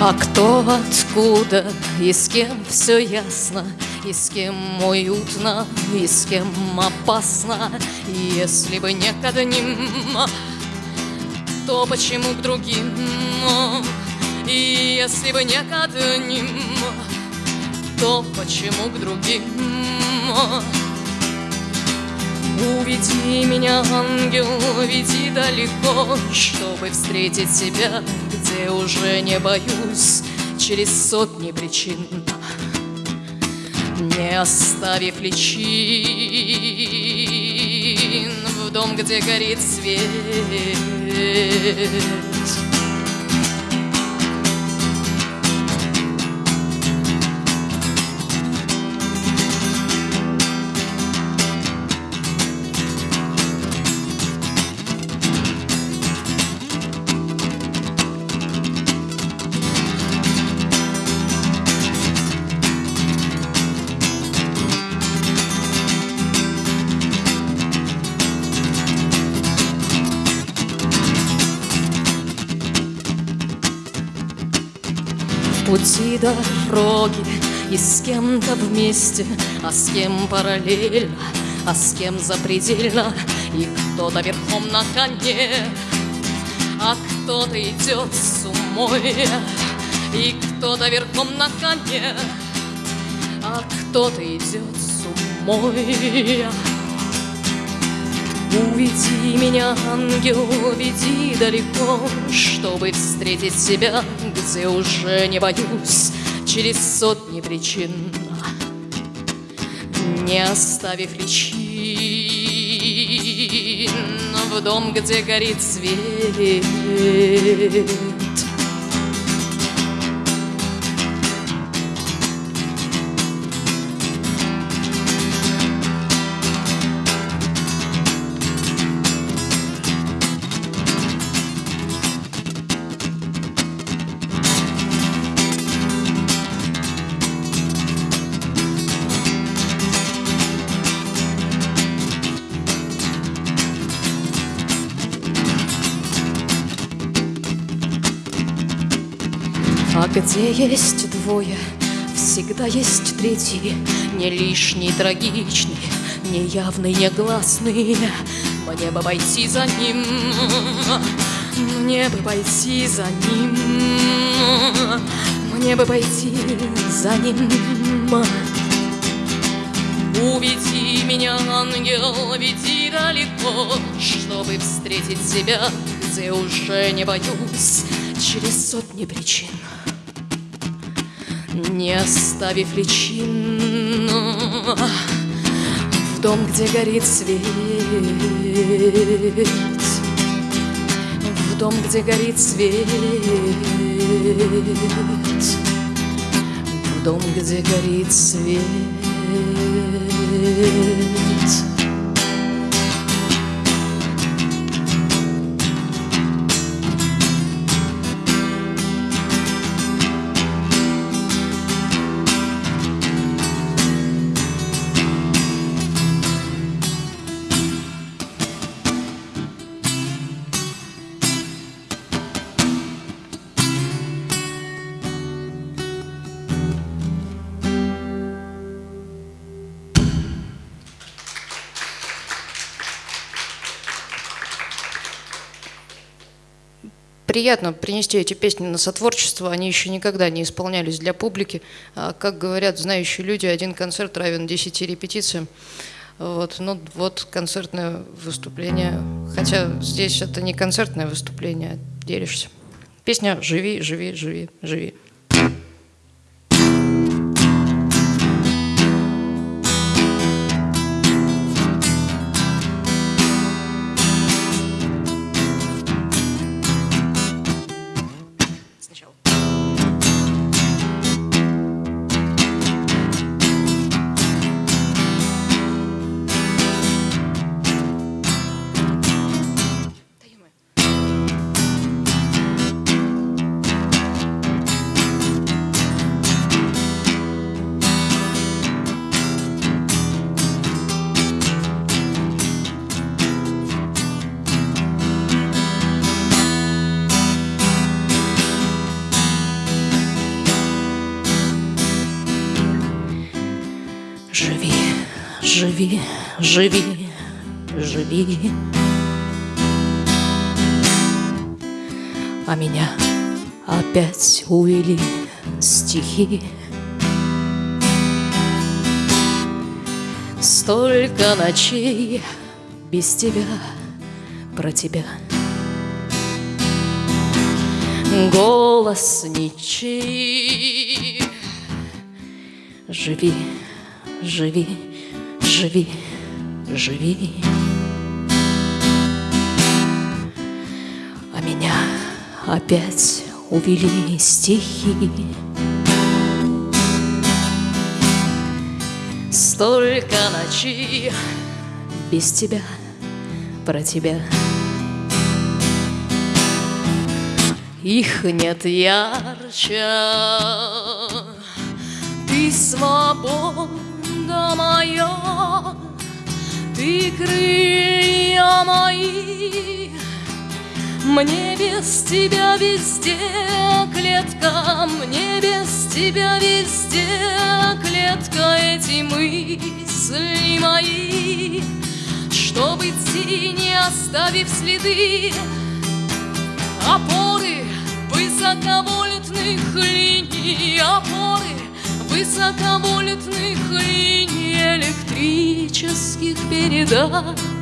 А кто откуда и с кем все ясно И с кем уютно, и с кем опасно если бы не к одним, то почему к другим? И если бы не к одним, то почему к другим? Уведи меня, ангел, уведи далеко, Чтобы встретить себя, где уже не боюсь Через сотни причин, не оставив личин В дом, где горит свет пути дороги И с кем-то вместе, а с кем параллельно А с кем запредельно И кто-то верхом на коне А кто-то идет с умой И кто-то верхом на коне А кто-то идет с умой Уведи меня, ангел, уведи далеко, Чтобы встретить себя, где уже не боюсь, Через сотни причин, не оставив личин, В дом, где горит свет. Где есть двое, всегда есть третий, Не лишний, трагичный, не явный, не гласный. Мне бы пойти за ним, мне бы пойти за ним, Мне бы пойти за ним. Уведи меня, ангел, веди далеко, Чтобы встретить себя, где уже не боюсь, Через сотни причин не оставив личин В дом, где горит свет. В дом, где горит свет. В дом, где горит свет приятно принести эти песни на сотворчество. Они еще никогда не исполнялись для публики. А, как говорят знающие люди, один концерт равен 10 репетициям. Вот, ну вот концертное выступление. Хотя здесь это не концертное выступление, а делишься. Песня «Живи, живи, живи, живи». Живи, живи, живи. А меня опять увели стихи. Столько ночей без тебя, про тебя. Голос ничей. Живи, живи, живи, живи. А меня опять увели стихи. Столько ночей без тебя, про тебя. Их нет ярче, ты свобода моя, ты крылья мои, мне без тебя везде клетка, мне без тебя везде клетка, эти мысли мои, чтобы идти, не оставив следы, опоры высоковольтных линий, опоры высоковольтных линий электрических передач.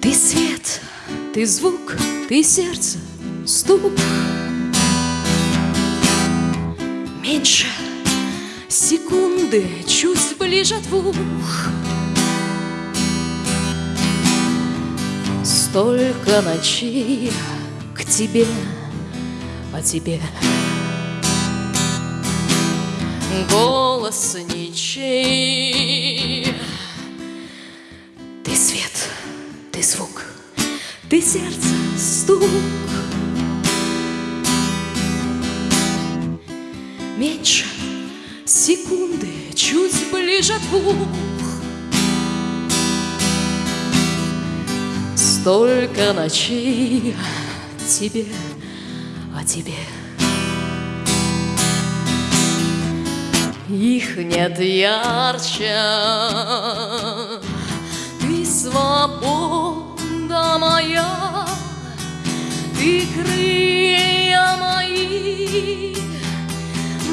Ты свет, ты звук, ты сердце, стук. Меньше секунды, чуть ближе двух. Столько ночей к тебе, о тебе. Голос ничей. Ты сердце, стук. Меньше секунды, чуть ближе двух. Столько ночей тебе, о тебе. Их нет ярче, ты свобода моя, ты крылья мои,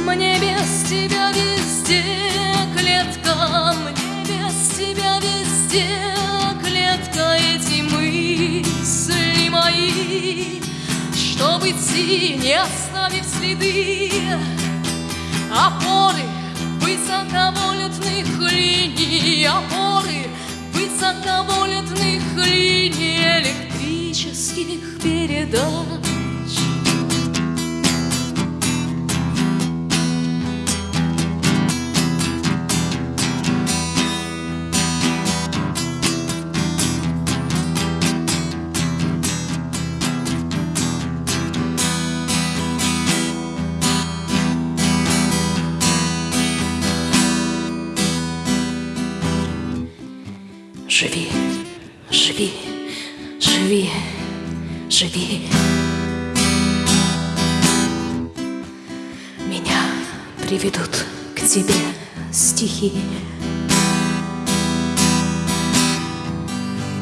мне без тебя везде клетка, мне без тебя везде клетка, эти мысли мои, чтобы идти, не оставив следы, опоры высоковольтных линий, живи. Меня приведут к тебе стихи.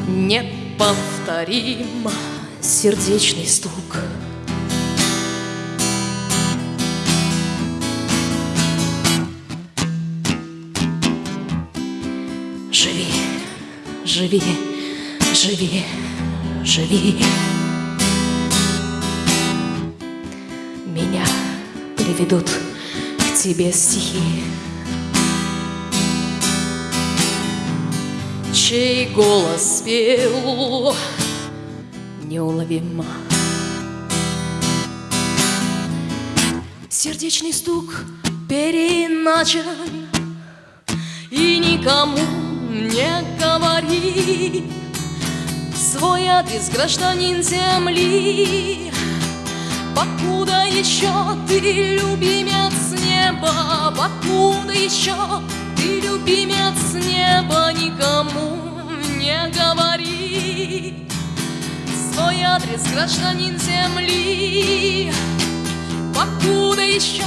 Неповторим сердечный стук. Живи, живи, живи, живи. Приведут к тебе стихи. Чей голос пел неуловимо. Сердечный стук переначен и никому не говори Свой адрес гражданин земли Покуда еще ты любимец неба Покуда еще ты любимец неба Никому не говори. Свой адрес гражданин земли. Покуда еще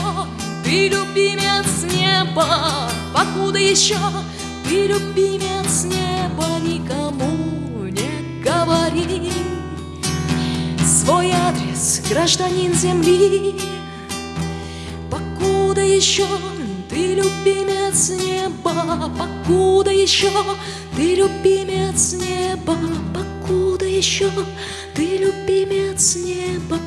ты любимец неба Покуда еще ты любимец неба Никому не говори Свой адрес гражданин земли. Покуда еще ты любимец неба Покуда еще ты любимец неба Покуда еще ты любимец неба